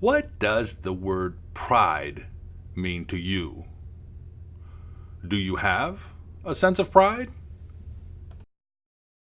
What does the word pride mean to you? Do you have a sense of pride?